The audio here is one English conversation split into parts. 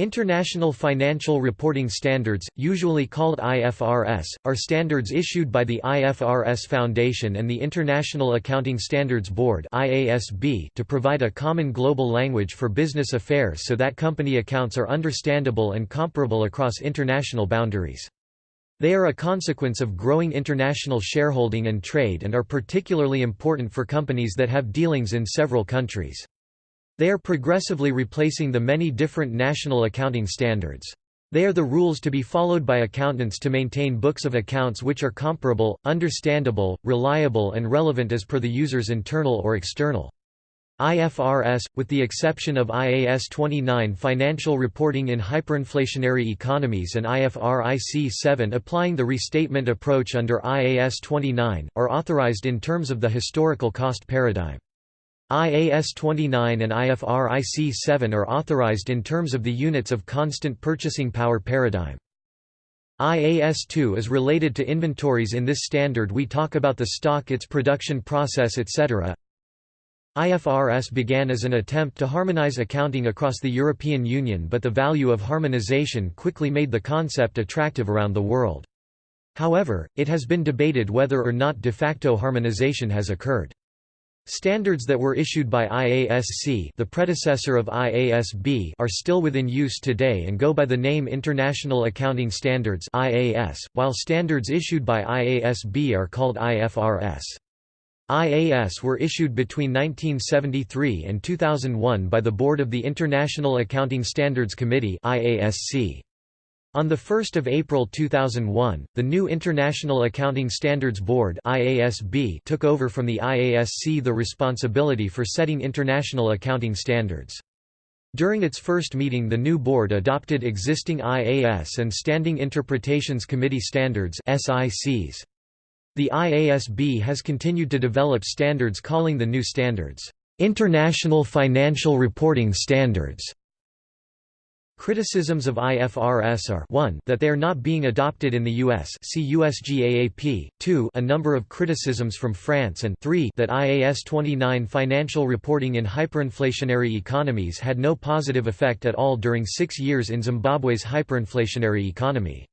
International Financial Reporting Standards, usually called IFRS, are standards issued by the IFRS Foundation and the International Accounting Standards Board to provide a common global language for business affairs so that company accounts are understandable and comparable across international boundaries. They are a consequence of growing international shareholding and trade and are particularly important for companies that have dealings in several countries. They are progressively replacing the many different national accounting standards. They are the rules to be followed by accountants to maintain books of accounts which are comparable, understandable, reliable and relevant as per the user's internal or external. IFRS, with the exception of IAS 29 financial reporting in hyperinflationary economies and IFRIC 7 applying the restatement approach under IAS 29, are authorized in terms of the historical cost paradigm. IAS 29 and IFRIC 7 are authorized in terms of the units of constant purchasing power paradigm. IAS 2 is related to inventories in this standard we talk about the stock its production process etc. IFRS began as an attempt to harmonize accounting across the European Union but the value of harmonization quickly made the concept attractive around the world. However, it has been debated whether or not de facto harmonization has occurred. Standards that were issued by IASC the predecessor of IASB are still within use today and go by the name International Accounting Standards IAS, while standards issued by IASB are called IFRS. IAS were issued between 1973 and 2001 by the Board of the International Accounting Standards Committee IASC. On 1 April 2001, the new International Accounting Standards Board IASB took over from the IASC the responsibility for setting international accounting standards. During its first meeting the new board adopted existing IAS and Standing Interpretations Committee standards SICs. The IASB has continued to develop standards calling the new standards, "...international financial reporting standards", Criticisms of IFRS are 1 that they are not being adopted in the US see USGAAP, 2 a number of criticisms from France and 3 that IAS 29 financial reporting in hyperinflationary economies had no positive effect at all during six years in Zimbabwe's hyperinflationary economy.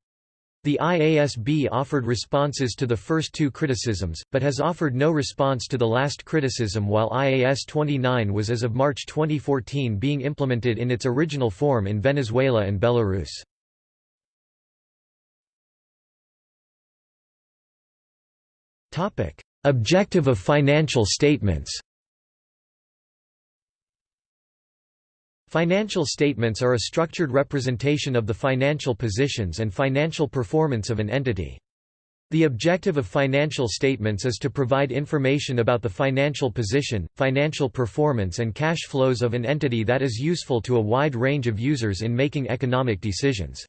The IASB offered responses to the first two criticisms, but has offered no response to the last criticism while IAS 29 was as of March 2014 being implemented in its original form in Venezuela and Belarus. Objective of financial statements Financial statements are a structured representation of the financial positions and financial performance of an entity. The objective of financial statements is to provide information about the financial position, financial performance and cash flows of an entity that is useful to a wide range of users in making economic decisions.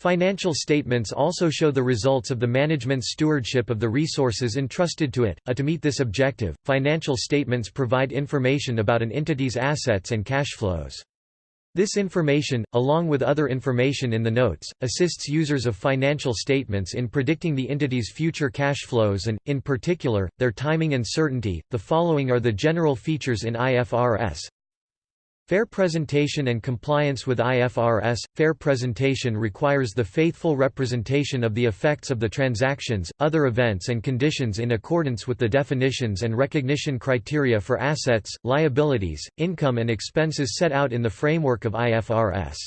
Financial statements also show the results of the management's stewardship of the resources entrusted to it. A to meet this objective, financial statements provide information about an entity's assets and cash flows. This information, along with other information in the notes, assists users of financial statements in predicting the entity's future cash flows and, in particular, their timing and certainty. The following are the general features in IFRS Fair presentation and compliance with IFRS – Fair presentation requires the faithful representation of the effects of the transactions, other events and conditions in accordance with the definitions and recognition criteria for assets, liabilities, income and expenses set out in the framework of IFRS.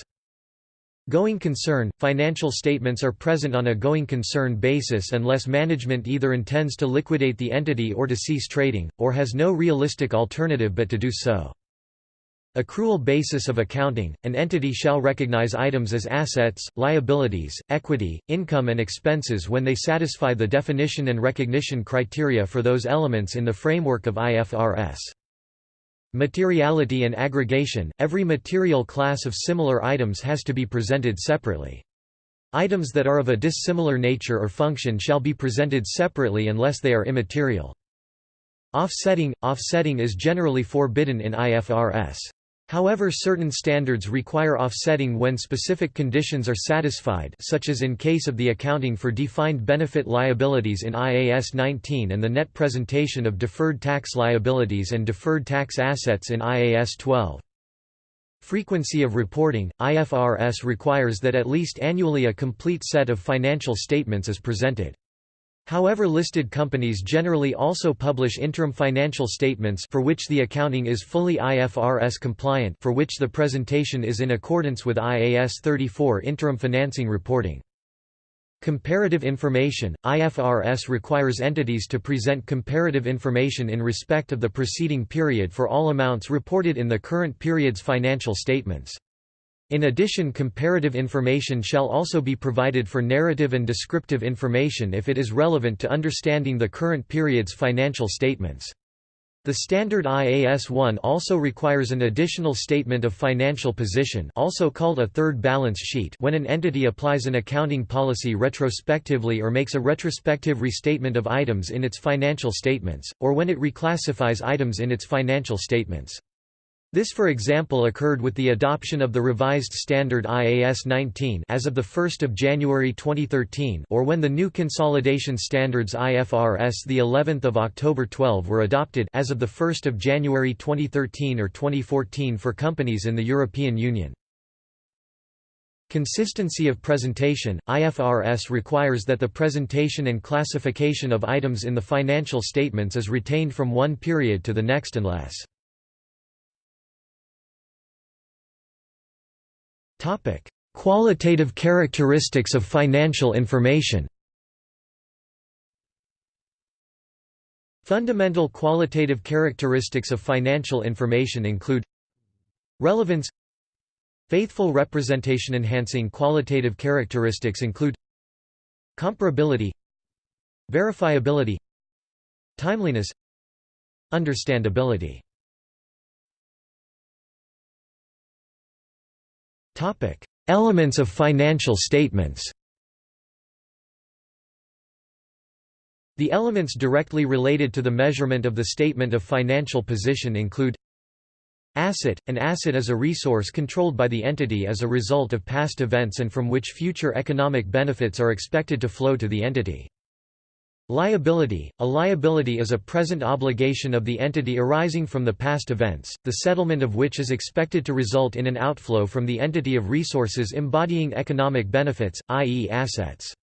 Going concern – Financial statements are present on a going concern basis unless management either intends to liquidate the entity or to cease trading, or has no realistic alternative but to do so. Accrual basis of accounting – An entity shall recognize items as assets, liabilities, equity, income and expenses when they satisfy the definition and recognition criteria for those elements in the framework of IFRS. Materiality and aggregation – Every material class of similar items has to be presented separately. Items that are of a dissimilar nature or function shall be presented separately unless they are immaterial. Offsetting – Offsetting is generally forbidden in IFRS. However certain standards require offsetting when specific conditions are satisfied such as in case of the accounting for defined benefit liabilities in IAS 19 and the net presentation of deferred tax liabilities and deferred tax assets in IAS 12. Frequency of reporting – IFRS requires that at least annually a complete set of financial statements is presented. However listed companies generally also publish interim financial statements for which the accounting is fully IFRS compliant for which the presentation is in accordance with IAS 34 interim financing reporting. Comparative information – IFRS requires entities to present comparative information in respect of the preceding period for all amounts reported in the current period's financial statements. In addition comparative information shall also be provided for narrative and descriptive information if it is relevant to understanding the current period's financial statements. The standard IAS 1 also requires an additional statement of financial position also called a third balance sheet when an entity applies an accounting policy retrospectively or makes a retrospective restatement of items in its financial statements, or when it reclassifies items in its financial statements. This for example occurred with the adoption of the revised standard IAS 19 as of 1 January 2013 or when the new consolidation standards IFRS the 11th of October 12 were adopted as of 1 January 2013 or 2014 for companies in the European Union. Consistency of presentation – IFRS requires that the presentation and classification of items in the financial statements is retained from one period to the next unless Topic: Qualitative characteristics of financial information. Fundamental qualitative characteristics of financial information include relevance faithful representation enhancing qualitative characteristics include comparability verifiability timeliness understandability Elements of financial statements The elements directly related to the measurement of the statement of financial position include Asset – An asset is a resource controlled by the entity as a result of past events and from which future economic benefits are expected to flow to the entity. Liability – A liability is a present obligation of the entity arising from the past events, the settlement of which is expected to result in an outflow from the entity of resources embodying economic benefits, i.e. assets.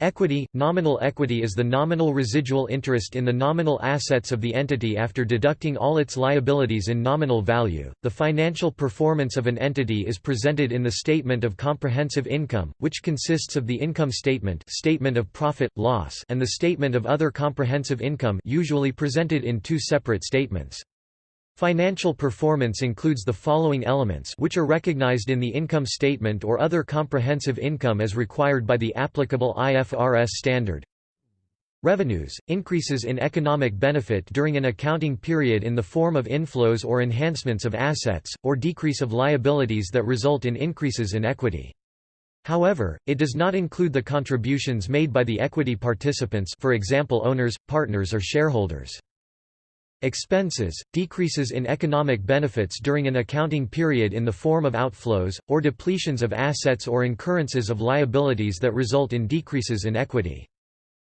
Equity – Nominal equity is the nominal residual interest in the nominal assets of the entity after deducting all its liabilities in nominal value. The financial performance of an entity is presented in the Statement of Comprehensive Income, which consists of the income statement, statement of profit loss, and the statement of other comprehensive income, usually presented in two separate statements. Financial performance includes the following elements which are recognized in the income statement or other comprehensive income as required by the applicable IFRS standard. Revenues, increases in economic benefit during an accounting period in the form of inflows or enhancements of assets, or decrease of liabilities that result in increases in equity. However, it does not include the contributions made by the equity participants for example owners, partners or shareholders. Expenses, decreases in economic benefits during an accounting period in the form of outflows, or depletions of assets or incurrences of liabilities that result in decreases in equity.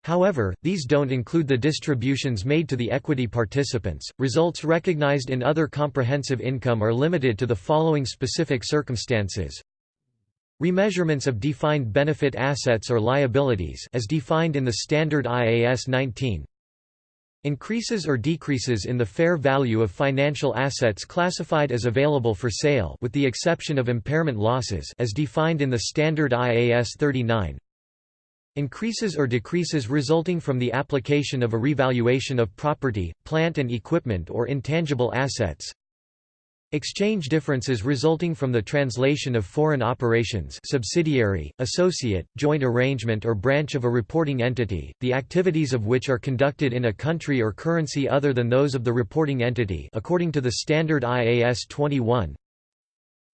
However, these don't include the distributions made to the equity participants. Results recognized in other comprehensive income are limited to the following specific circumstances. Remeasurements of defined benefit assets or liabilities as defined in the standard IAS 19 Increases or decreases in the fair value of financial assets classified as available for sale with the exception of impairment losses as defined in the standard IAS 39. Increases or decreases resulting from the application of a revaluation of property, plant and equipment or intangible assets. Exchange differences resulting from the translation of foreign operations subsidiary, associate, joint arrangement or branch of a reporting entity, the activities of which are conducted in a country or currency other than those of the reporting entity according to the standard IAS 21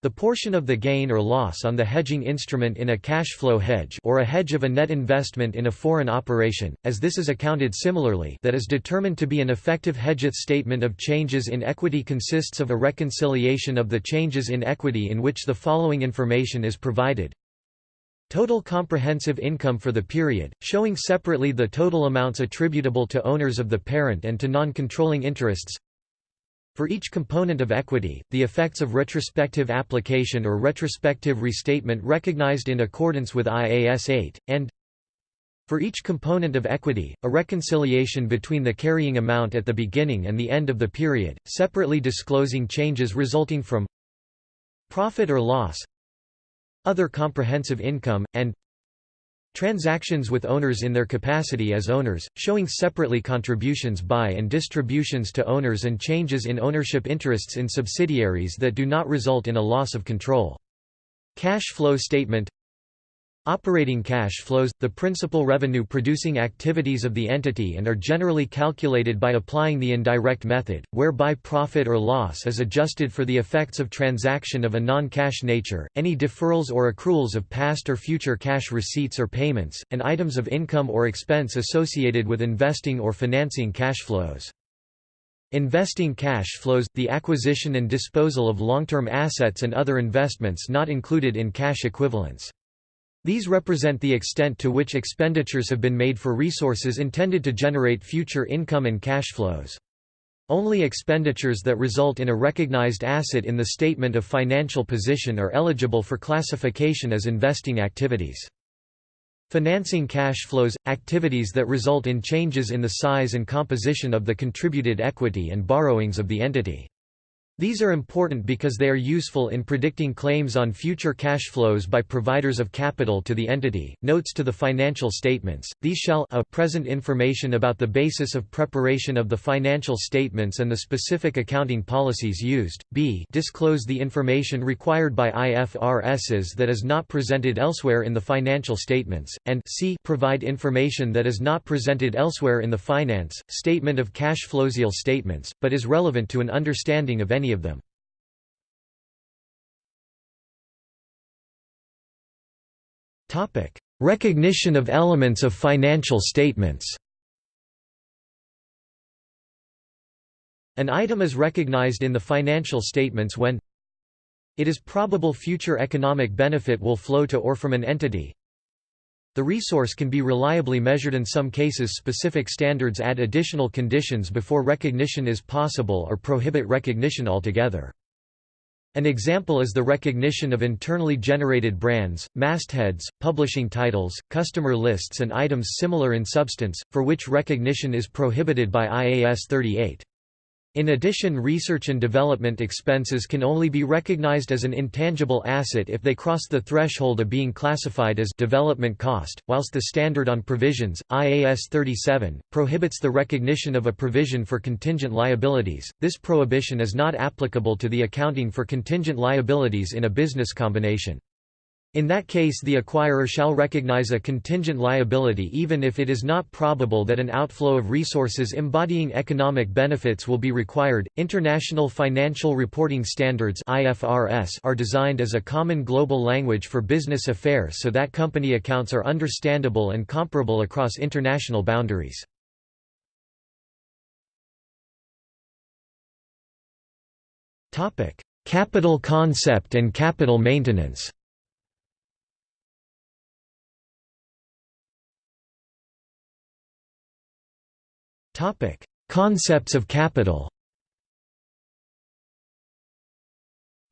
the portion of the gain or loss on the hedging instrument in a cash flow hedge or a hedge of a net investment in a foreign operation, as this is accounted similarly that is determined to be an effective hedgeth statement of changes in equity consists of a reconciliation of the changes in equity in which the following information is provided. Total comprehensive income for the period, showing separately the total amounts attributable to owners of the parent and to non-controlling interests For each component of equity, the effects of retrospective application or retrospective restatement recognized in accordance with IAS 8, and for each component of equity, a reconciliation between the carrying amount at the beginning and the end of the period, separately disclosing changes resulting from profit or loss, other comprehensive income, and transactions with owners in their capacity as owners, showing separately contributions by and distributions to owners and changes in ownership interests in subsidiaries that do not result in a loss of control. Cash flow statement Operating cash flows, the principal revenue-producing activities of the entity and are generally calculated by applying the indirect method, whereby profit or loss is adjusted for the effects of transaction of a non-cash nature, any deferrals or accruals of past or future cash receipts or payments, and items of income or expense associated with investing or financing cash flows. Investing cash flows, the acquisition and disposal of long-term assets and other investments not included in cash equivalents. These represent the extent to which expenditures have been made for resources intended to generate future income and cash flows. Only expenditures that result in a recognized asset in the statement of financial position are eligible for classification as investing activities. Financing cash flows – activities that result in changes in the size and composition of the contributed equity and borrowings of the entity. These are important because they are useful in predicting claims on future cash flows by providers of capital to the entity. Notes to the financial statements. These shall a present information about the basis of preparation of the financial statements and the specific accounting policies used. b disclose the information required by IFRSs that is not presented elsewhere in the financial statements, and c provide information that is not presented elsewhere in the finance statement of cash flowsial statements, but is relevant to an understanding of any of them. Recognition of elements of financial statements. An item is recognized in the financial statements when it is probable future economic benefit will flow to or from an entity, the resource can be reliably measured in some cases specific standards add additional conditions before recognition is possible or prohibit recognition altogether. An example is the recognition of internally generated brands, mastheads, publishing titles, customer lists and items similar in substance, for which recognition is prohibited by IAS 38. In addition research and development expenses can only be recognized as an intangible asset if they cross the threshold of being classified as development cost, whilst the Standard on Provisions, IAS 37, prohibits the recognition of a provision for contingent liabilities. This prohibition is not applicable to the accounting for contingent liabilities in a business combination. In that case the acquirer shall recognize a contingent liability even if it is not probable that an outflow of resources embodying economic benefits will be required. International Financial Reporting Standards (IFRS) are designed as a common global language for business affairs so that company accounts are understandable and comparable across international boundaries. Topic: Capital concept and capital maintenance. Topic: Concepts of capital.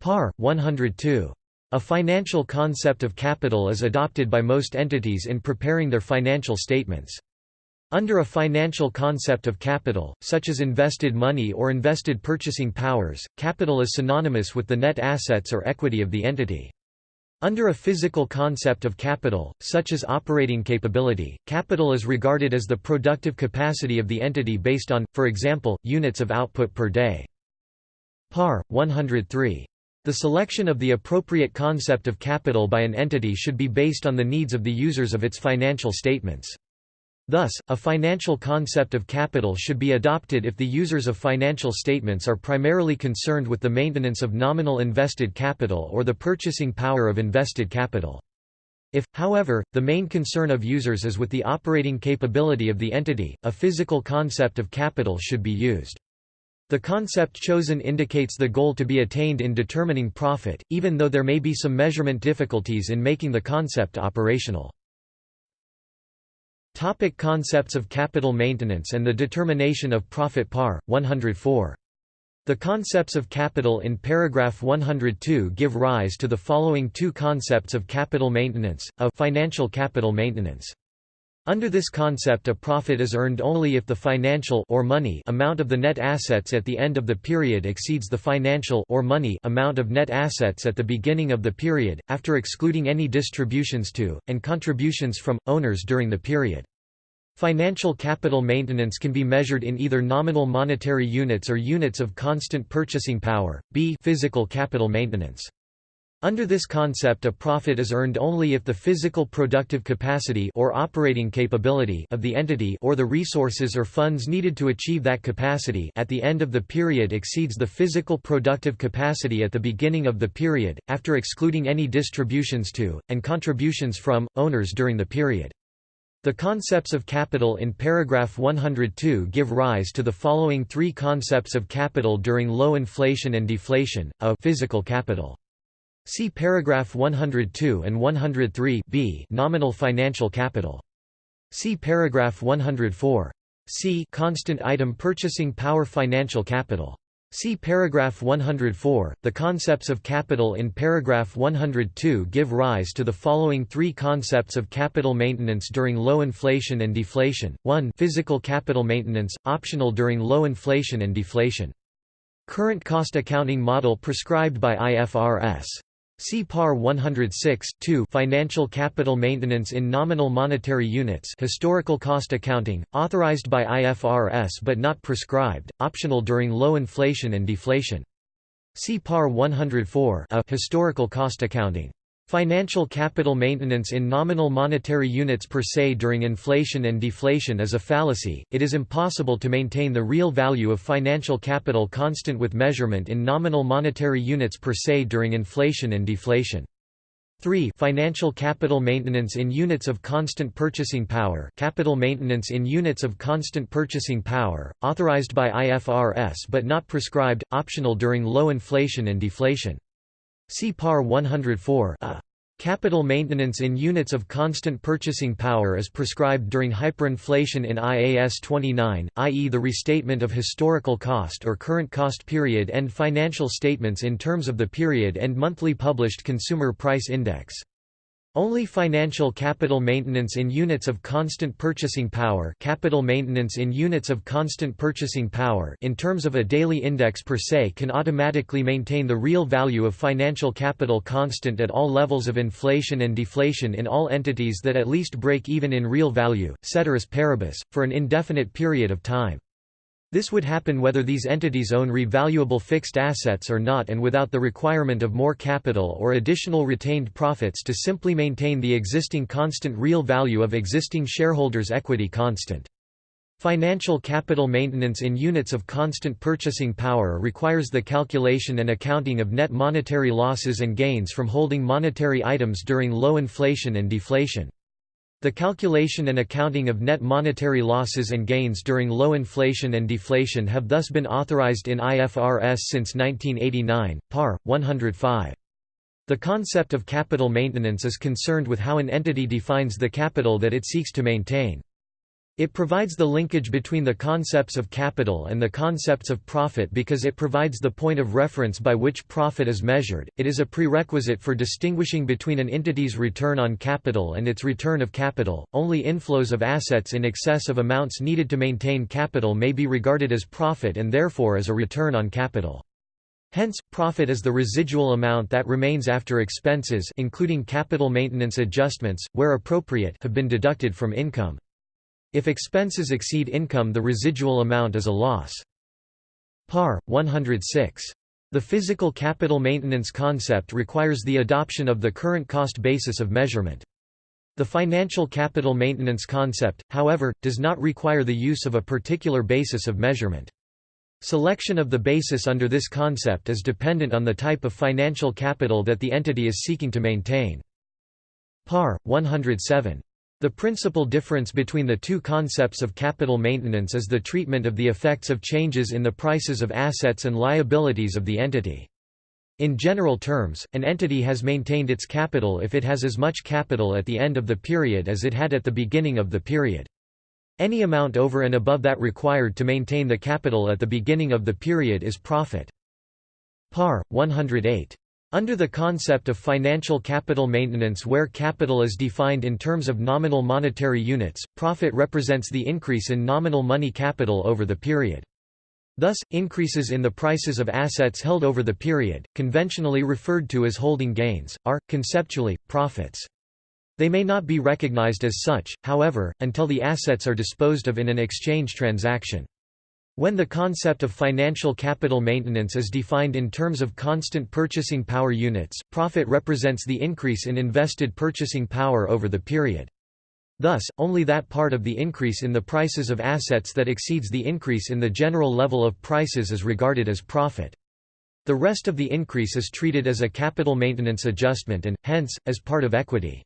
Par 102. A financial concept of capital is adopted by most entities in preparing their financial statements. Under a financial concept of capital, such as invested money or invested purchasing powers, capital is synonymous with the net assets or equity of the entity. Under a physical concept of capital, such as operating capability, capital is regarded as the productive capacity of the entity based on, for example, units of output per day. Par. 103. The selection of the appropriate concept of capital by an entity should be based on the needs of the users of its financial statements. Thus, a financial concept of capital should be adopted if the users of financial statements are primarily concerned with the maintenance of nominal invested capital or the purchasing power of invested capital. If, however, the main concern of users is with the operating capability of the entity, a physical concept of capital should be used. The concept chosen indicates the goal to be attained in determining profit, even though there may be some measurement difficulties in making the concept operational. Topic concepts of capital maintenance and the determination of profit par. 104. The concepts of capital in paragraph 102 give rise to the following two concepts of capital maintenance, of financial capital maintenance. Under this concept a profit is earned only if the financial or money amount of the net assets at the end of the period exceeds the financial or money amount of net assets at the beginning of the period, after excluding any distributions to, and contributions from, owners during the period. Financial capital maintenance can be measured in either nominal monetary units or units of constant purchasing power, b physical capital maintenance. Under this concept a profit is earned only if the physical productive capacity or operating capability of the entity or the resources or funds needed to achieve that capacity at the end of the period exceeds the physical productive capacity at the beginning of the period, after excluding any distributions to, and contributions from, owners during the period. The concepts of capital in paragraph 102 give rise to the following three concepts of capital during low inflation and deflation, a physical capital. See paragraph 102 and 103 b nominal financial capital. See paragraph 104. C constant item purchasing power financial capital. See paragraph 104. The concepts of capital in paragraph 102 give rise to the following three concepts of capital maintenance during low inflation and deflation. 1. Physical capital maintenance, optional during low inflation and deflation. Current cost accounting model prescribed by IFRS. See PAR 106 2 Financial capital maintenance in nominal monetary units historical cost accounting, authorized by IFRS but not prescribed, optional during low inflation and deflation. See PAR 104 a historical cost accounting. Financial capital maintenance in nominal monetary units per se during inflation and deflation is a fallacy, it is impossible to maintain the real value of financial capital constant with measurement in nominal monetary units per se during inflation and deflation. 3 Financial capital maintenance in units of constant purchasing power capital maintenance in units of constant purchasing power, authorized by IFRS but not prescribed, optional during low inflation and deflation. See PAR 104 a. Capital maintenance in units of constant purchasing power is prescribed during hyperinflation in IAS 29, i.e. the restatement of historical cost or current cost period end financial statements in terms of the period end monthly published Consumer Price Index. Only financial capital maintenance in units of constant purchasing power capital maintenance in units of constant purchasing power in terms of a daily index per se can automatically maintain the real value of financial capital constant at all levels of inflation and deflation in all entities that at least break even in real value, ceteris paribus, for an indefinite period of time. This would happen whether these entities own revaluable fixed assets or not and without the requirement of more capital or additional retained profits to simply maintain the existing constant real value of existing shareholders' equity constant. Financial capital maintenance in units of constant purchasing power requires the calculation and accounting of net monetary losses and gains from holding monetary items during low inflation and deflation. The calculation and accounting of net monetary losses and gains during low inflation and deflation have thus been authorized in IFRS since 1989, par. 105. The concept of capital maintenance is concerned with how an entity defines the capital that it seeks to maintain. It provides the linkage between the concepts of capital and the concepts of profit because it provides the point of reference by which profit is measured. It is a prerequisite for distinguishing between an entity's return on capital and its return of capital. Only inflows of assets in excess of amounts needed to maintain capital may be regarded as profit and therefore as a return on capital. Hence, profit is the residual amount that remains after expenses including capital maintenance adjustments, where appropriate, have been deducted from income. If expenses exceed income the residual amount is a loss. Par. 106. The physical capital maintenance concept requires the adoption of the current cost basis of measurement. The financial capital maintenance concept, however, does not require the use of a particular basis of measurement. Selection of the basis under this concept is dependent on the type of financial capital that the entity is seeking to maintain. Par. 107. The principal difference between the two concepts of capital maintenance is the treatment of the effects of changes in the prices of assets and liabilities of the entity. In general terms, an entity has maintained its capital if it has as much capital at the end of the period as it had at the beginning of the period. Any amount over and above that required to maintain the capital at the beginning of the period is profit. Par. 108. Under the concept of financial capital maintenance where capital is defined in terms of nominal monetary units, profit represents the increase in nominal money capital over the period. Thus, increases in the prices of assets held over the period, conventionally referred to as holding gains, are, conceptually, profits. They may not be recognized as such, however, until the assets are disposed of in an exchange transaction. When the concept of financial capital maintenance is defined in terms of constant purchasing power units, profit represents the increase in invested purchasing power over the period. Thus, only that part of the increase in the prices of assets that exceeds the increase in the general level of prices is regarded as profit. The rest of the increase is treated as a capital maintenance adjustment and, hence, as part of equity.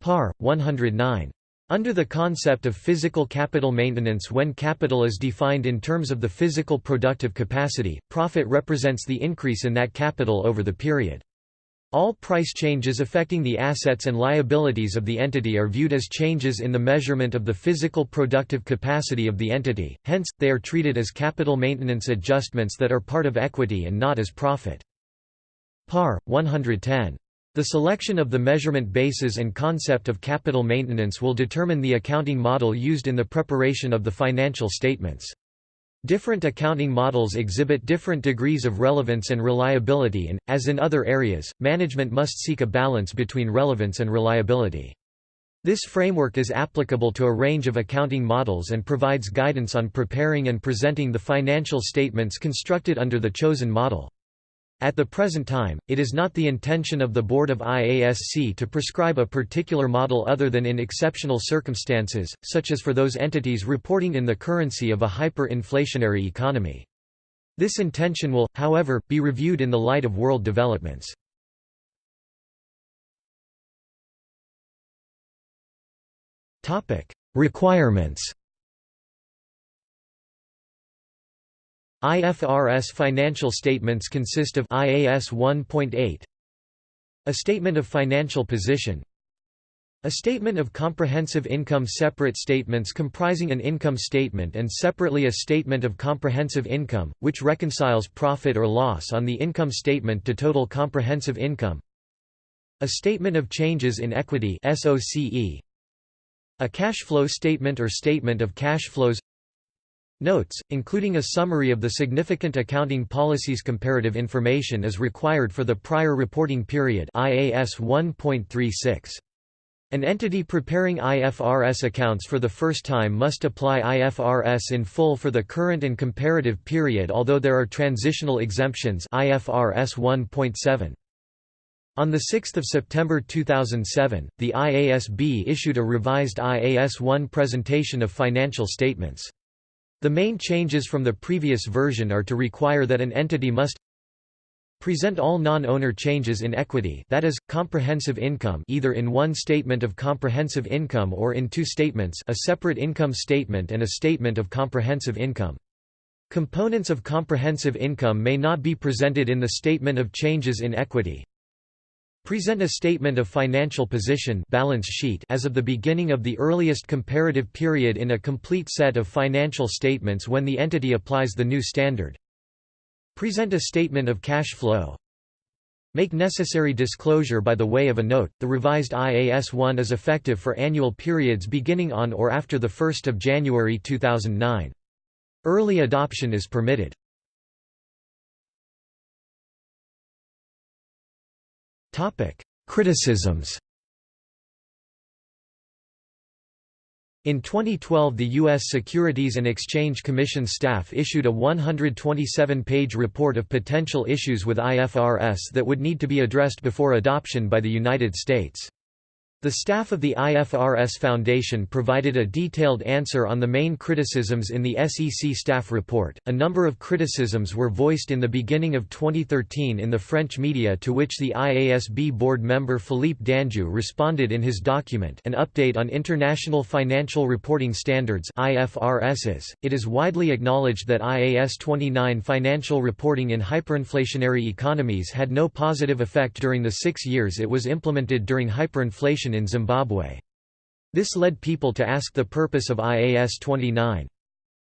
Par. 109. Under the concept of physical capital maintenance when capital is defined in terms of the physical productive capacity, profit represents the increase in that capital over the period. All price changes affecting the assets and liabilities of the entity are viewed as changes in the measurement of the physical productive capacity of the entity, hence, they are treated as capital maintenance adjustments that are part of equity and not as profit. Par. 110. The selection of the measurement bases and concept of capital maintenance will determine the accounting model used in the preparation of the financial statements. Different accounting models exhibit different degrees of relevance and reliability and, as in other areas, management must seek a balance between relevance and reliability. This framework is applicable to a range of accounting models and provides guidance on preparing and presenting the financial statements constructed under the chosen model. At the present time, it is not the intention of the Board of IASC to prescribe a particular model other than in exceptional circumstances, such as for those entities reporting in the currency of a hyper-inflationary economy. This intention will, however, be reviewed in the light of world developments. Requirements IFRS financial statements consist of IAS 1.8 A statement of financial position a statement of comprehensive income separate statements comprising an income statement and separately a statement of comprehensive income, which reconciles profit or loss on the income statement to total comprehensive income a statement of changes in equity a cash flow statement or statement of cash flows Notes, including a summary of the significant accounting policies comparative information is required for the prior reporting period IAS 1.36. An entity preparing IFRS accounts for the first time must apply IFRS in full for the current and comparative period although there are transitional exemptions IFRS 1.7. On 6 September 2007, the IASB issued a revised IAS 1 presentation of financial statements. The main changes from the previous version are to require that an entity must present all non-owner changes in equity that is, comprehensive income either in one statement of comprehensive income or in two statements a separate income statement and a statement of comprehensive income. Components of comprehensive income may not be presented in the statement of changes in equity, Present a statement of financial position balance sheet as of the beginning of the earliest comparative period in a complete set of financial statements when the entity applies the new standard. Present a statement of cash flow. Make necessary disclosure by the way of a note. The revised IAS 1 is effective for annual periods beginning on or after the 1st of January 2009. Early adoption is permitted. Criticisms In 2012 the U.S. Securities and Exchange Commission staff issued a 127-page report of potential issues with IFRS that would need to be addressed before adoption by the United States. The staff of the IFRS Foundation provided a detailed answer on the main criticisms in the SEC staff report. A number of criticisms were voiced in the beginning of 2013 in the French media to which the IASB board member Philippe Danjou responded in his document An Update on International Financial Reporting Standards IFRSs. It is widely acknowledged that IAS 29 financial reporting in hyperinflationary economies had no positive effect during the six years it was implemented during hyperinflation in Zimbabwe. This led people to ask the purpose of IAS 29.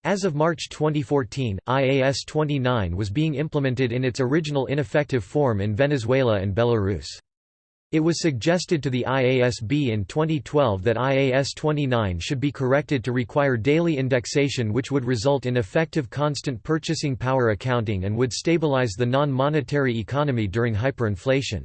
As of March 2014, IAS 29 was being implemented in its original ineffective form in Venezuela and Belarus. It was suggested to the IASB in 2012 that IAS 29 should be corrected to require daily indexation which would result in effective constant purchasing power accounting and would stabilize the non-monetary economy during hyperinflation.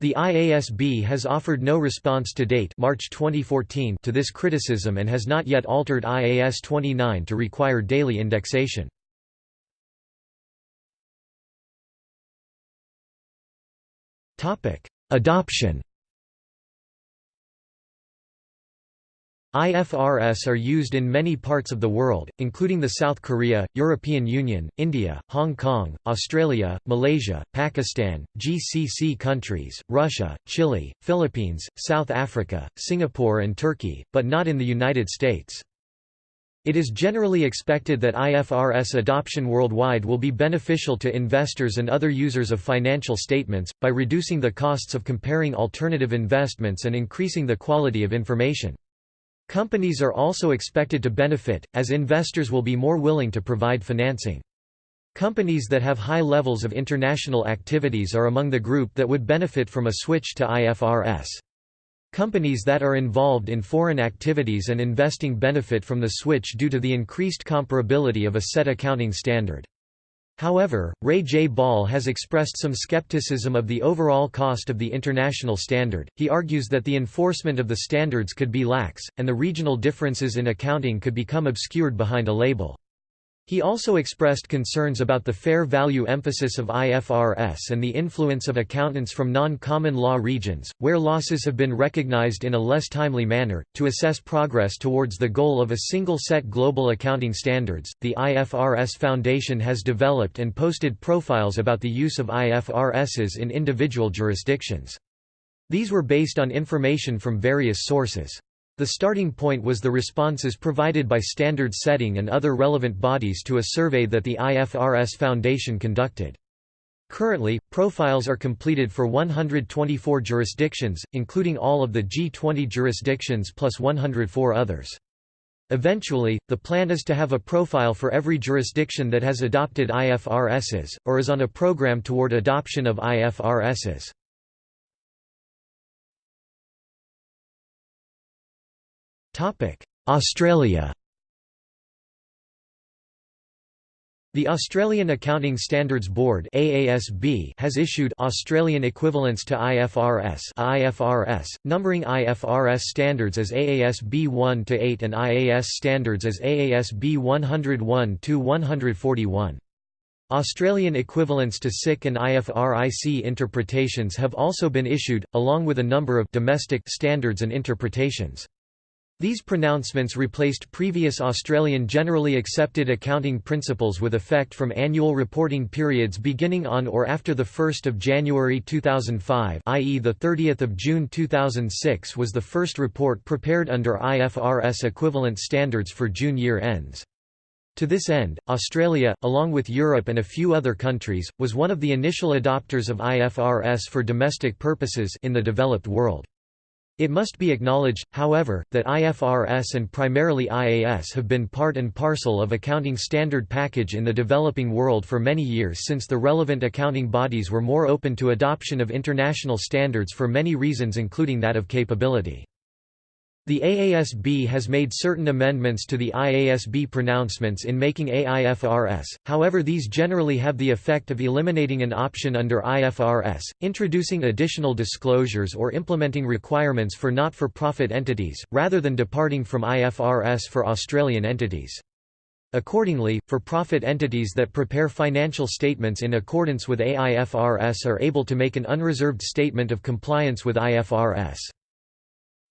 The IASB has offered no response to date March 2014 to this criticism and has not yet altered IAS 29 to require daily indexation. Adoption IFRS are used in many parts of the world, including the South Korea, European Union, India, Hong Kong, Australia, Malaysia, Pakistan, GCC countries, Russia, Chile, Philippines, South Africa, Singapore and Turkey, but not in the United States. It is generally expected that IFRS adoption worldwide will be beneficial to investors and other users of financial statements, by reducing the costs of comparing alternative investments and increasing the quality of information. Companies are also expected to benefit, as investors will be more willing to provide financing. Companies that have high levels of international activities are among the group that would benefit from a switch to IFRS. Companies that are involved in foreign activities and investing benefit from the switch due to the increased comparability of a set accounting standard. However, Ray J. Ball has expressed some skepticism of the overall cost of the international standard. He argues that the enforcement of the standards could be lax, and the regional differences in accounting could become obscured behind a label. He also expressed concerns about the fair value emphasis of IFRS and the influence of accountants from non-common law regions, where losses have been recognized in a less timely manner. To assess progress towards the goal of a single set global accounting standards, the IFRS Foundation has developed and posted profiles about the use of IFRSs in individual jurisdictions. These were based on information from various sources. The starting point was the responses provided by standard setting and other relevant bodies to a survey that the IFRS Foundation conducted. Currently, profiles are completed for 124 jurisdictions, including all of the G20 jurisdictions plus 104 others. Eventually, the plan is to have a profile for every jurisdiction that has adopted IFRSs, or is on a program toward adoption of IFRSs. Australia The Australian Accounting Standards Board (AASB) has issued Australian equivalents to IFRS (IFRS), numbering IFRS standards as AASB 1 to 8 and IAS standards as AASB 101 to 141. Australian equivalents to SIC and IFRIC interpretations have also been issued, along with a number of domestic standards and interpretations. These pronouncements replaced previous Australian generally accepted accounting principles with effect from annual reporting periods beginning on or after 1 January 2005 i.e. 30 June 2006 was the first report prepared under IFRS equivalent standards for June year ends. To this end, Australia, along with Europe and a few other countries, was one of the initial adopters of IFRS for domestic purposes in the developed world. It must be acknowledged, however, that IFRS and primarily IAS have been part and parcel of accounting standard package in the developing world for many years since the relevant accounting bodies were more open to adoption of international standards for many reasons including that of capability. The AASB has made certain amendments to the IASB pronouncements in making AIFRS, however these generally have the effect of eliminating an option under IFRS, introducing additional disclosures or implementing requirements for not-for-profit entities, rather than departing from IFRS for Australian entities. Accordingly, for-profit entities that prepare financial statements in accordance with AIFRS are able to make an unreserved statement of compliance with IFRS.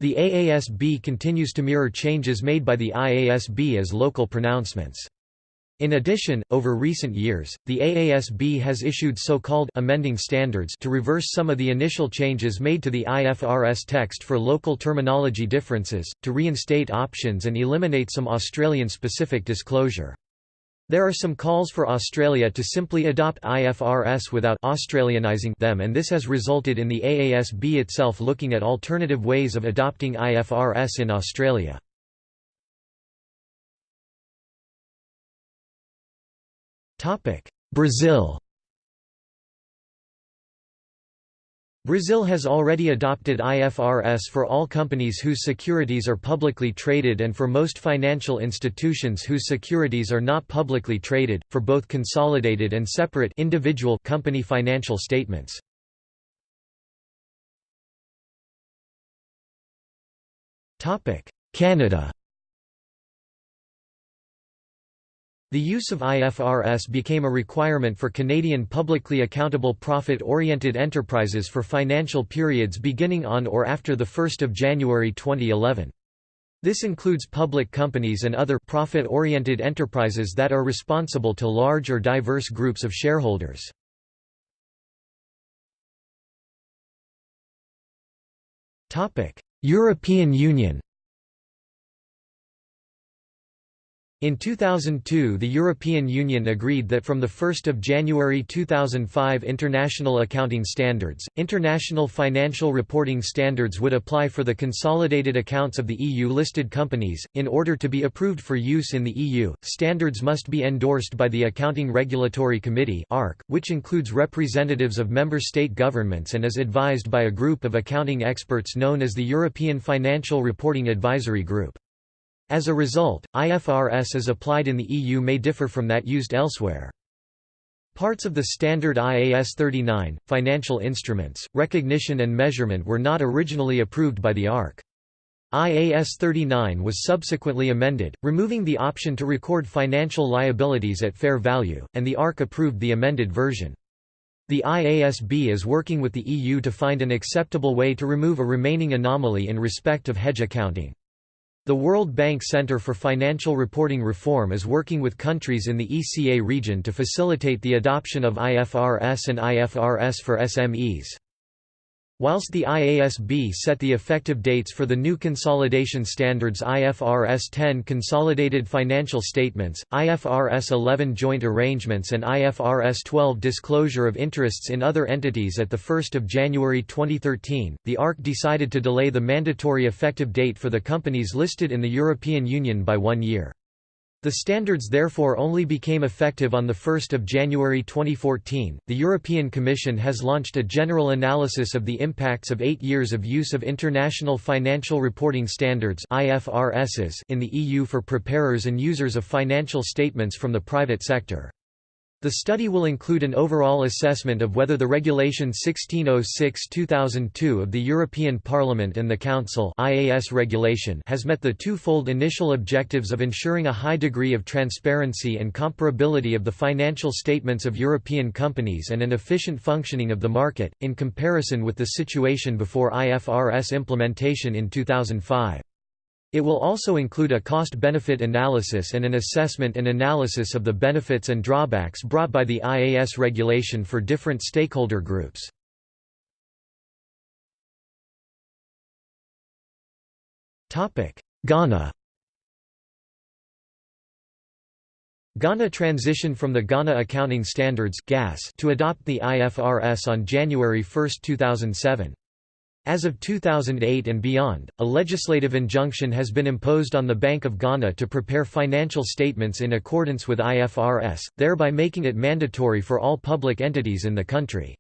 The AASB continues to mirror changes made by the IASB as local pronouncements. In addition, over recent years, the AASB has issued so-called amending standards to reverse some of the initial changes made to the IFRS text for local terminology differences, to reinstate options and eliminate some Australian-specific disclosure. There are some calls for Australia to simply adopt IFRS without Australianizing them and this has resulted in the AASB itself looking at alternative ways of adopting IFRS in Australia. Brazil Brazil has already adopted IFRS for all companies whose securities are publicly traded and for most financial institutions whose securities are not publicly traded, for both consolidated and separate individual company financial statements. Canada The use of IFRS became a requirement for Canadian publicly accountable profit-oriented enterprises for financial periods beginning on or after 1 January 2011. This includes public companies and other profit-oriented enterprises that are responsible to large or diverse groups of shareholders. European Union In 2002 the European Union agreed that from 1 January 2005 International Accounting Standards, International Financial Reporting Standards would apply for the consolidated accounts of the EU-listed companies. In order to be approved for use in the EU, standards must be endorsed by the Accounting Regulatory Committee which includes representatives of member state governments and is advised by a group of accounting experts known as the European Financial Reporting Advisory Group. As a result, IFRS as applied in the EU may differ from that used elsewhere. Parts of the standard IAS 39, financial instruments, recognition and measurement were not originally approved by the ARC. IAS 39 was subsequently amended, removing the option to record financial liabilities at fair value, and the ARC approved the amended version. The IASB is working with the EU to find an acceptable way to remove a remaining anomaly in respect of hedge accounting. The World Bank Center for Financial Reporting Reform is working with countries in the ECA region to facilitate the adoption of IFRS and IFRS for SMEs. Whilst the IASB set the effective dates for the new consolidation standards IFRS 10 Consolidated Financial Statements, IFRS 11 Joint Arrangements and IFRS 12 Disclosure of Interests in Other Entities at 1 January 2013, the ARC decided to delay the mandatory effective date for the companies listed in the European Union by one year. The standards therefore only became effective on 1 January 2014. The European Commission has launched a general analysis of the impacts of eight years of use of International Financial Reporting Standards in the EU for preparers and users of financial statements from the private sector. The study will include an overall assessment of whether the Regulation 1606-2002 of the European Parliament and the Council IAS regulation has met the twofold initial objectives of ensuring a high degree of transparency and comparability of the financial statements of European companies and an efficient functioning of the market, in comparison with the situation before IFRS implementation in 2005. It will also include a cost-benefit analysis and an assessment and analysis of the benefits and drawbacks brought by the IAS regulation for different stakeholder groups. Ghana Ghana transitioned from the Ghana Accounting Standards to adopt the IFRS on January 1, 2007. As of 2008 and beyond, a legislative injunction has been imposed on the Bank of Ghana to prepare financial statements in accordance with IFRS, thereby making it mandatory for all public entities in the country.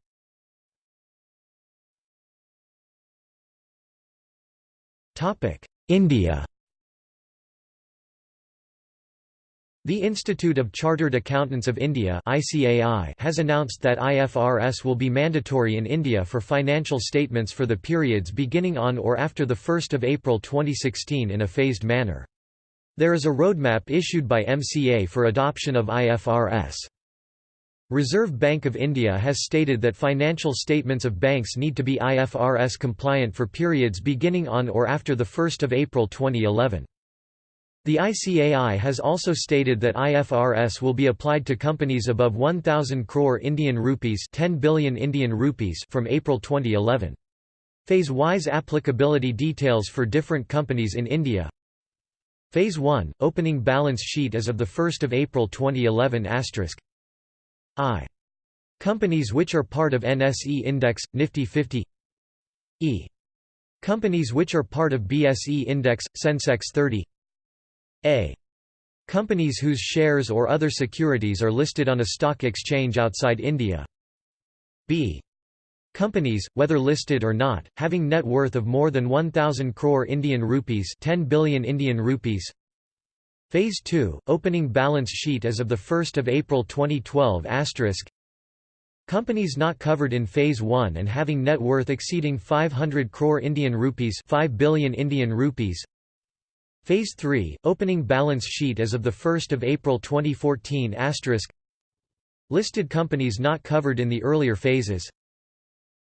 India The Institute of Chartered Accountants of India has announced that IFRS will be mandatory in India for financial statements for the periods beginning on or after 1 April 2016 in a phased manner. There is a roadmap issued by MCA for adoption of IFRS. Reserve Bank of India has stated that financial statements of banks need to be IFRS compliant for periods beginning on or after 1 April 2011. The ICAI has also stated that IFRS will be applied to companies above 1000 crore Indian rupees 10 billion Indian rupees from April 2011. Phase-wise applicability details for different companies in India Phase 1, opening balance sheet as of 1 April 2011 I. Companies which are part of NSE Index, Nifty 50 E. Companies which are part of BSE Index, Sensex 30 A. Companies whose shares or other securities are listed on a stock exchange outside India b. Companies, whether listed or not, having net worth of more than 1000 crore Indian rupees, 10 billion Indian rupees. Phase 2, opening balance sheet as of the 1st of April 2012 asterisk Companies not covered in phase 1 and having net worth exceeding 500 crore Indian rupees, 5 billion Indian rupees. Phase 3, opening balance sheet as of the 1st of April 2014 asterisk Listed companies not covered in the earlier phases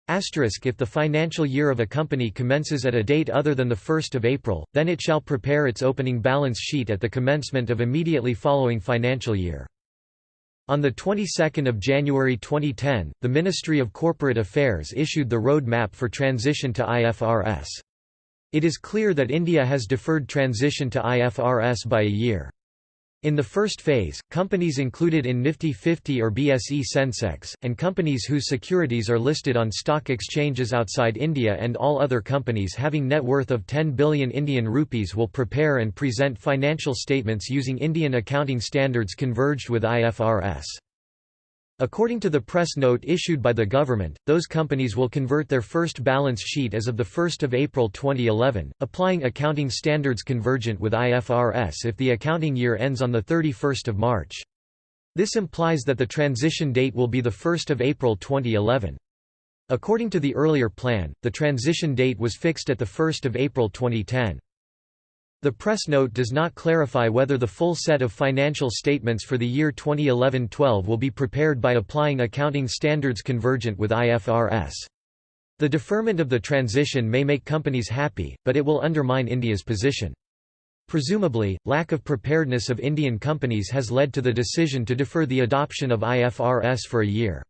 Asterisk if the financial year of a company commences at a date other than 1 April, then it shall prepare its opening balance sheet at the commencement of immediately following financial year. On the 22nd of January 2010, the Ministry of Corporate Affairs issued the road map for transition to IFRS. It is clear that India has deferred transition to IFRS by a year. In the first phase, companies included in Nifty 50 or BSE Sensex, and companies whose securities are listed on stock exchanges outside India and all other companies having net worth of 10 billion Indian rupees will prepare and present financial statements using Indian accounting standards converged with IFRS. According to the press note issued by the government, those companies will convert their first balance sheet as of 1 April 2011, applying accounting standards convergent with IFRS if the accounting year ends on 31 March. This implies that the transition date will be 1 April 2011. According to the earlier plan, the transition date was fixed at 1 April 2010. The press note does not clarify whether the full set of financial statements for the year 2011-12 will be prepared by applying accounting standards convergent with IFRS. The deferment of the transition may make companies happy, but it will undermine India's position. Presumably, lack of preparedness of Indian companies has led to the decision to defer the adoption of IFRS for a year.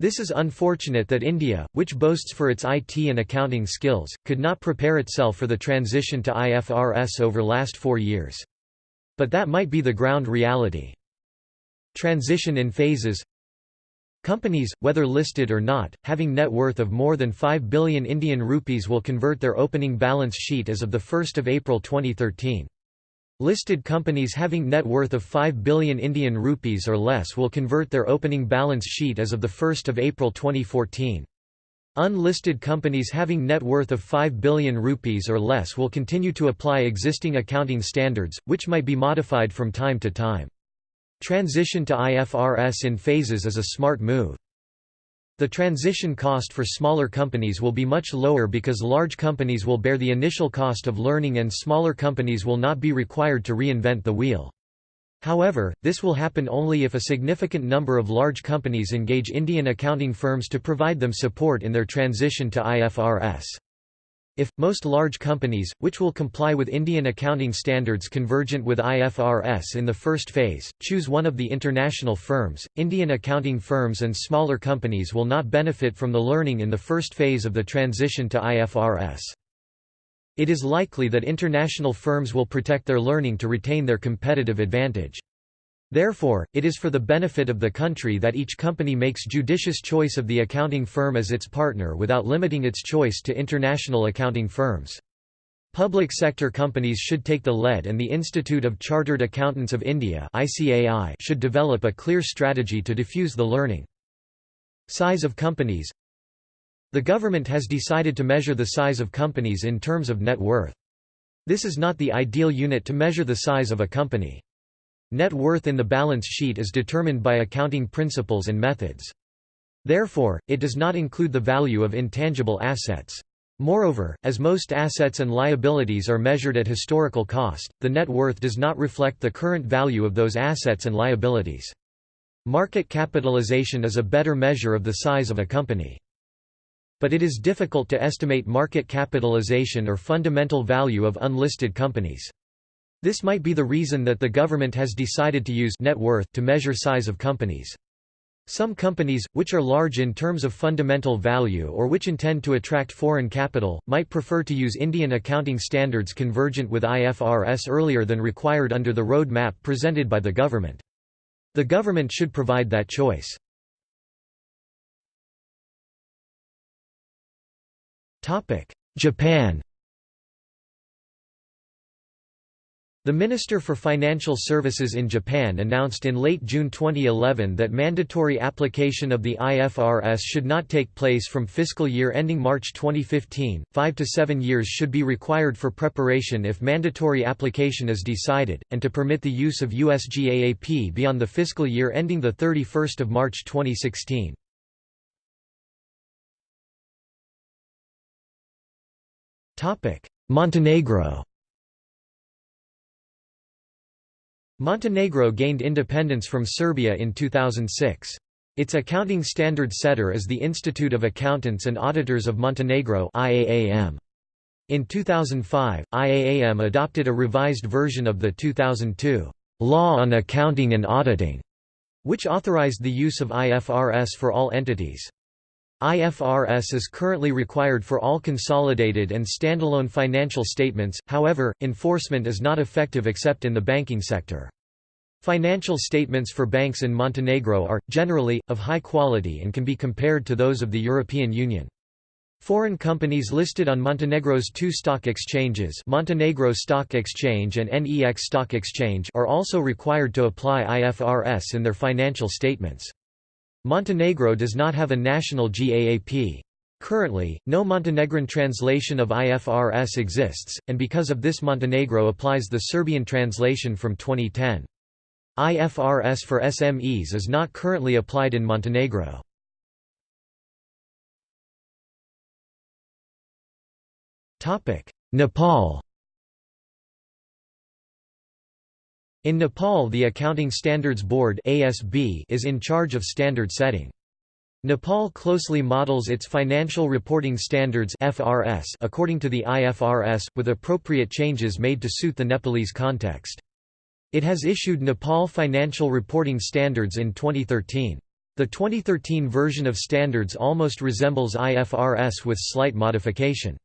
This is unfortunate that India, which boasts for its IT and accounting skills, could not prepare itself for the transition to IFRS over last four years. But that might be the ground reality. Transition in phases Companies, whether listed or not, having net worth of more than 5 billion Indian rupees will convert their opening balance sheet as of 1 April 2013. Listed companies having net worth of 5 billion Indian rupees or less will convert their opening balance sheet as of 1 April 2014. Unlisted companies having net worth of 5 billion rupees or less will continue to apply existing accounting standards, which might be modified from time to time. Transition to IFRS in phases is a smart move. The transition cost for smaller companies will be much lower because large companies will bear the initial cost of learning and smaller companies will not be required to reinvent the wheel. However, this will happen only if a significant number of large companies engage Indian accounting firms to provide them support in their transition to IFRS. If, most large companies, which will comply with Indian accounting standards convergent with IFRS in the first phase, choose one of the international firms, Indian accounting firms and smaller companies will not benefit from the learning in the first phase of the transition to IFRS. It is likely that international firms will protect their learning to retain their competitive advantage. Therefore, it is for the benefit of the country that each company makes judicious choice of the accounting firm as its partner without limiting its choice to international accounting firms. Public sector companies should take the lead and the Institute of Chartered Accountants of India should develop a clear strategy to diffuse the learning. Size of companies The government has decided to measure the size of companies in terms of net worth. This is not the ideal unit to measure the size of a company. Net worth in the balance sheet is determined by accounting principles and methods. Therefore, it does not include the value of intangible assets. Moreover, as most assets and liabilities are measured at historical cost, the net worth does not reflect the current value of those assets and liabilities. Market capitalization is a better measure of the size of a company. But it is difficult to estimate market capitalization or fundamental value of unlisted companies. This might be the reason that the government has decided to use net worth to measure size of companies. Some companies, which are large in terms of fundamental value or which intend to attract foreign capital, might prefer to use Indian accounting standards convergent with IFRS earlier than required under the road map presented by the government. The government should provide that choice. Japan The Minister for Financial Services in Japan announced in late June 2011 that mandatory application of the IFRS should not take place from fiscal year ending March 2015. Five to seven years should be required for preparation if mandatory application is decided, and to permit the use of USGAAP beyond the fiscal year ending 31 March 2016. Montenegro Montenegro gained independence from Serbia in 2006. Its accounting standard setter is the Institute of Accountants and Auditors of Montenegro IAAM. In 2005, IAAM adopted a revised version of the 2002 Law on Accounting and Auditing, which authorized the use of IFRS for all entities. IFRS is currently required for all consolidated and standalone financial statements, however, enforcement is not effective except in the banking sector. Financial statements for banks in Montenegro are, generally, of high quality and can be compared to those of the European Union. Foreign companies listed on Montenegro's two stock exchanges Montenegro Stock Exchange and NEX Stock Exchange are also required to apply IFRS in their financial statements. Montenegro does not have a national GAAP. Currently, no Montenegrin translation of IFRS exists, and because of this Montenegro applies the Serbian translation from 2010. IFRS for SMEs is not currently applied in Montenegro. Nepal In Nepal the Accounting Standards Board (ASB) is in charge of standard setting. Nepal closely models its financial reporting standards (FRS) according to the IFRS with appropriate changes made to suit the Nepalese context. It has issued Nepal Financial Reporting Standards in 2013. The 2013 version of standards almost resembles IFRS with slight modification.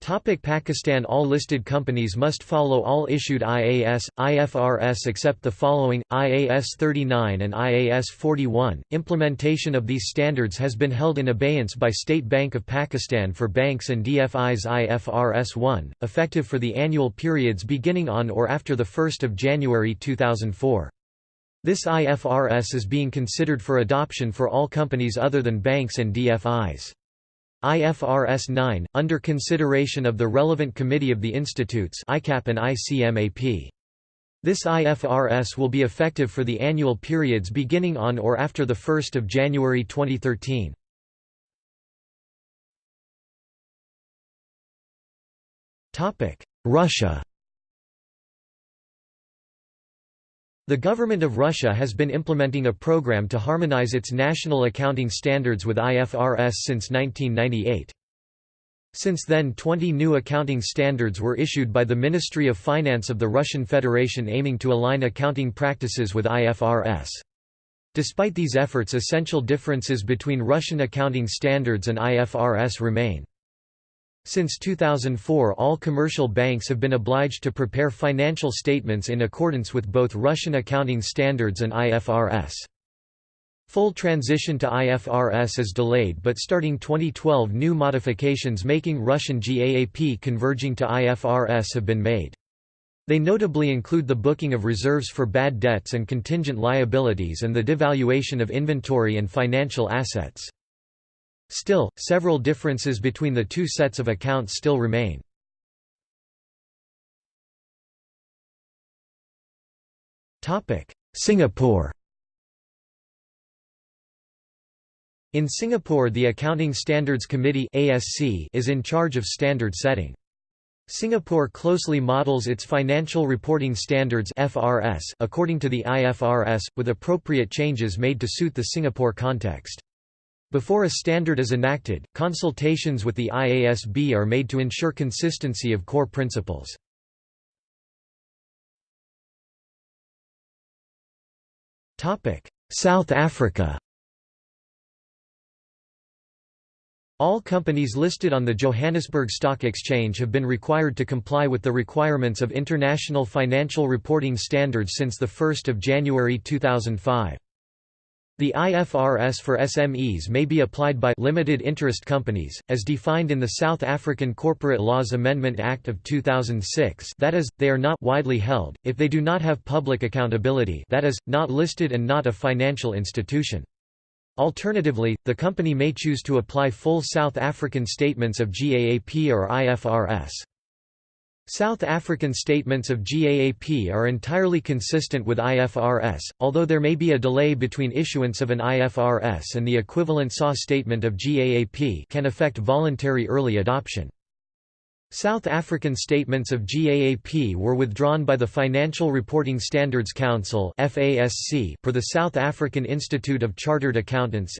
Topic Pakistan All listed companies must follow all issued IAS, IFRS except the following, IAS 39 and IAS 41. Implementation of these standards has been held in abeyance by State Bank of Pakistan for banks and DFIs IFRS 1, effective for the annual periods beginning on or after 1 January 2004. This IFRS is being considered for adoption for all companies other than banks and DFIs. IFRS 9, under consideration of the relevant committee of the institutes ICAP and ICMAP. This IFRS will be effective for the annual periods beginning on or after 1 January 2013. Russia The government of Russia has been implementing a program to harmonize its national accounting standards with IFRS since 1998. Since then 20 new accounting standards were issued by the Ministry of Finance of the Russian Federation aiming to align accounting practices with IFRS. Despite these efforts essential differences between Russian accounting standards and IFRS remain. Since 2004 all commercial banks have been obliged to prepare financial statements in accordance with both Russian accounting standards and IFRS. Full transition to IFRS is delayed but starting 2012 new modifications making Russian GAAP converging to IFRS have been made. They notably include the booking of reserves for bad debts and contingent liabilities and the devaluation of inventory and financial assets. Still, several differences between the two sets of accounts still remain. Singapore In Singapore the Accounting Standards Committee is in charge of standard setting. Singapore closely models its financial reporting standards according to the IFRS, with appropriate changes made to suit the Singapore context. Before a standard is enacted, consultations with the IASB are made to ensure consistency of core principles. South Africa All companies listed on the Johannesburg Stock Exchange have been required to comply with the requirements of International Financial Reporting Standards since 1 January 2005. The IFRS for SMEs may be applied by limited interest companies, as defined in the South African Corporate Laws Amendment Act of 2006 that is, they are not widely held, if they do not have public accountability that is, not listed and not a financial institution. Alternatively, the company may choose to apply full South African statements of GAAP or IFRS. South African statements of GAAP are entirely consistent with IFRS, although there may be a delay between issuance of an IFRS and the equivalent SA statement of GAAP can affect voluntary early adoption. South African statements of GAAP were withdrawn by the Financial Reporting Standards Council for the South African Institute of Chartered Accountants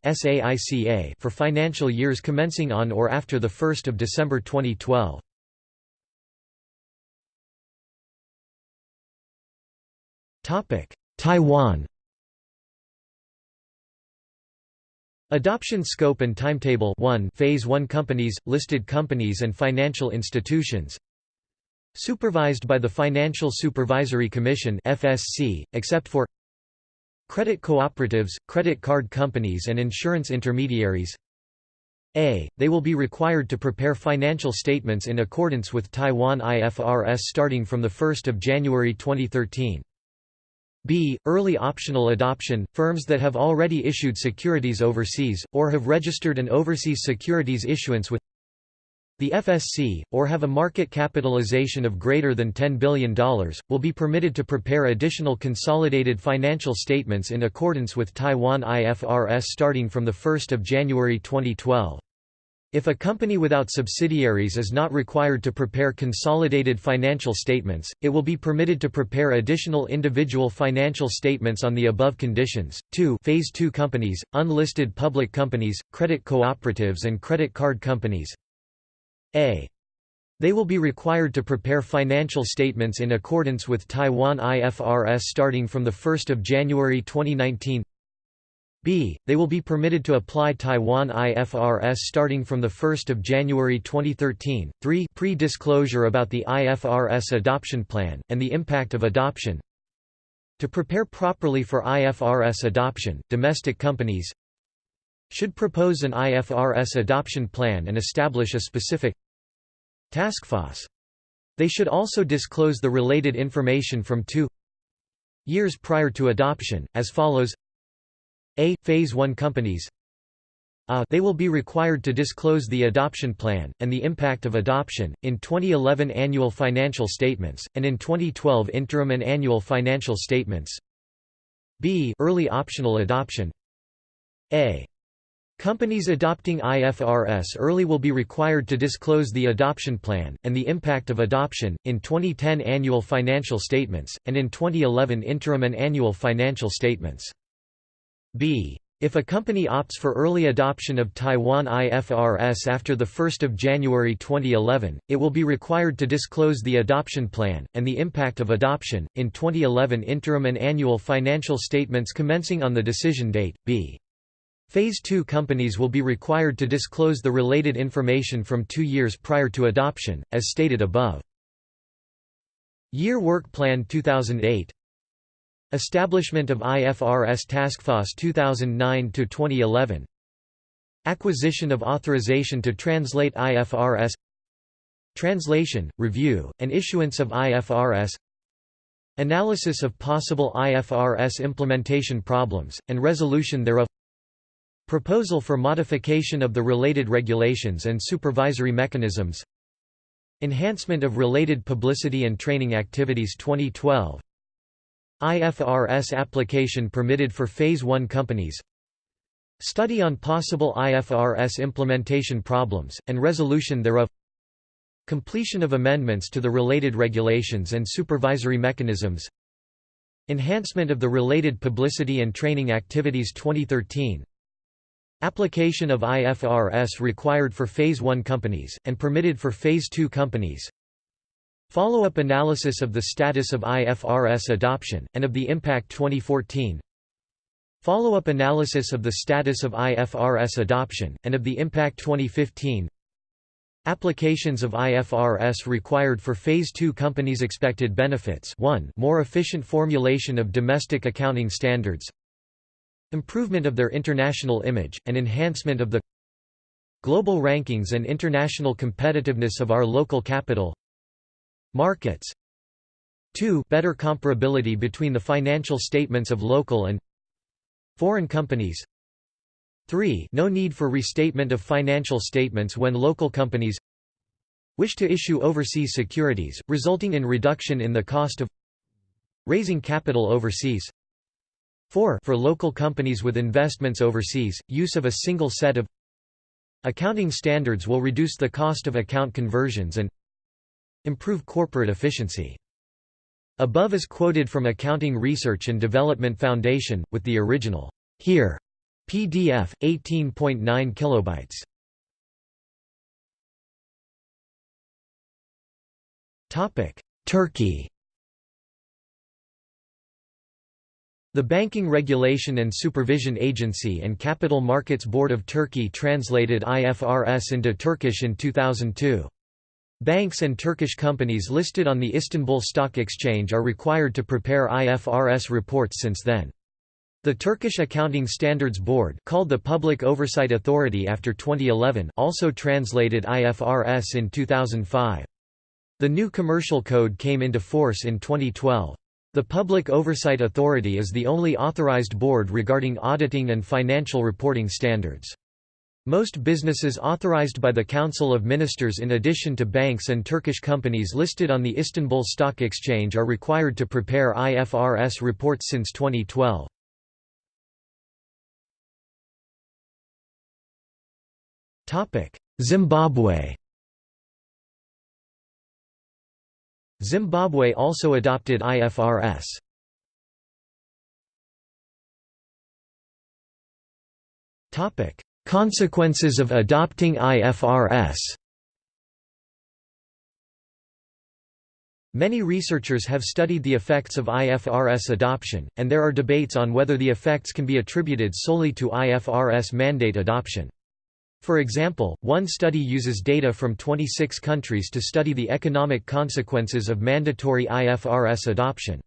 for financial years commencing on or after 1 December 2012. Taiwan Adoption scope and timetable 1 Phase 1 companies, listed companies and financial institutions Supervised by the Financial Supervisory Commission FSC, except for Credit cooperatives, credit card companies and insurance intermediaries a. They will be required to prepare financial statements in accordance with Taiwan IFRS starting from 1 January 2013. B. Early optional adoption – Firms that have already issued securities overseas, or have registered an overseas securities issuance with the FSC, or have a market capitalization of greater than $10 billion, will be permitted to prepare additional consolidated financial statements in accordance with Taiwan IFRS starting from 1 January 2012. If a company without subsidiaries is not required to prepare consolidated financial statements, it will be permitted to prepare additional individual financial statements on the above conditions. 2 Phase 2 companies, unlisted public companies, credit cooperatives and credit card companies. A. They will be required to prepare financial statements in accordance with Taiwan IFRS starting from 1 January 2019 b. They will be permitted to apply Taiwan IFRS starting from 1 January 2013. 3 Pre-disclosure about the IFRS adoption plan, and the impact of adoption To prepare properly for IFRS adoption, domestic companies should propose an IFRS adoption plan and establish a specific task force. They should also disclose the related information from two years prior to adoption, as follows a. Phase 1 companies. They will be required to disclose the adoption plan, and the impact of adoption, in 2011 annual financial statements, and in 2012 interim and annual financial statements b. Early optional adoption a. Companies adopting IFRS early will be required to disclose the adoption plan, and the impact of adoption, in 2010 annual financial statements, and in 2011 interim and annual financial statements. B. If a company opts for early adoption of Taiwan IFRS after 1 January 2011, it will be required to disclose the adoption plan, and the impact of adoption, in 2011 interim and annual financial statements commencing on the decision date. B. Phase 2 companies will be required to disclose the related information from two years prior to adoption, as stated above. Year Work Plan 2008 Establishment of IFRS Taskforce 2009–2011 Acquisition of authorization to translate IFRS Translation, review, and issuance of IFRS Analysis of possible IFRS implementation problems, and resolution thereof. Proposal for modification of the related regulations and supervisory mechanisms. Enhancement of related publicity and training activities 2012 IFRS application permitted for Phase 1 companies. Study on possible IFRS implementation problems, and resolution thereof. Completion of amendments to the related regulations and supervisory mechanisms. Enhancement of the related publicity and training activities 2013 Application of IFRS required for Phase 1 companies, and permitted for Phase 2 companies Follow-up analysis of the status of IFRS adoption, and of the impact 2014 Follow-up analysis of the status of IFRS adoption, and of the Impact 2015 Applications of IFRS required for Phase 2 companies' expected benefits. 1 more efficient formulation of domestic accounting standards. Improvement of their international image, and enhancement of the Global rankings and international competitiveness of our local capital Markets. 2 better comparability between the financial statements of local and foreign companies. 3 no need for restatement of financial statements when local companies wish to issue overseas securities, resulting in reduction in the cost of raising capital overseas. 4 for local companies with investments overseas, use of a single set of accounting standards will reduce the cost of account conversions and improve corporate efficiency. Above is quoted from Accounting Research and Development Foundation, with the original here PDF 18.9 kilobytes. Topic: Turkey. The Banking Regulation and Supervision Agency and Capital Markets Board of Turkey translated IFRS into Turkish in 2002. Banks and Turkish companies listed on the Istanbul Stock Exchange are required to prepare IFRS reports since then. The Turkish Accounting Standards Board called the Public Oversight Authority after 2011 also translated IFRS in 2005. The new commercial code came into force in 2012. The Public Oversight Authority is the only authorized board regarding auditing and financial reporting standards. Most businesses authorized by the Council of Ministers in addition to banks and Turkish companies listed on the Istanbul Stock Exchange are required to prepare IFRS reports since 2012. Zimbabwe Zimbabwe also adopted IFRS. Topic: Consequences of adopting IFRS. Many researchers have studied the effects of IFRS adoption, and there are debates on whether the effects can be attributed solely to IFRS mandate adoption. For example, one study uses data from 26 countries to study the economic consequences of mandatory IFRS adoption.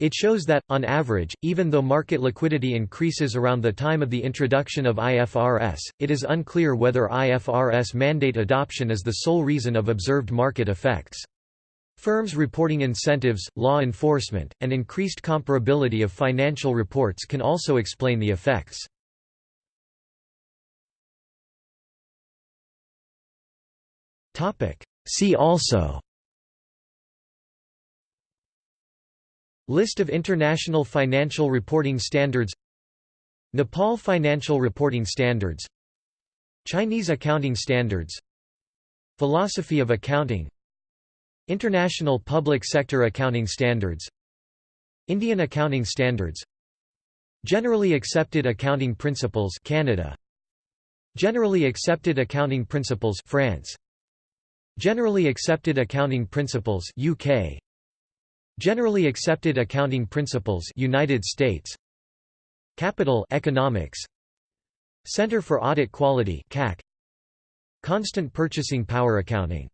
It shows that, on average, even though market liquidity increases around the time of the introduction of IFRS, it is unclear whether IFRS mandate adoption is the sole reason of observed market effects. Firms reporting incentives, law enforcement, and increased comparability of financial reports can also explain the effects. See also List of international financial reporting standards Nepal Financial Reporting Standards Chinese Accounting Standards Philosophy of Accounting International Public Sector Accounting Standards Indian Accounting Standards Generally Accepted Accounting Principles Canada. Generally Accepted Accounting Principles France. Generally Accepted Accounting Principles UK Generally Accepted Accounting Principles United States. Capital Economics. Center for Audit Quality CAC Constant Purchasing Power Accounting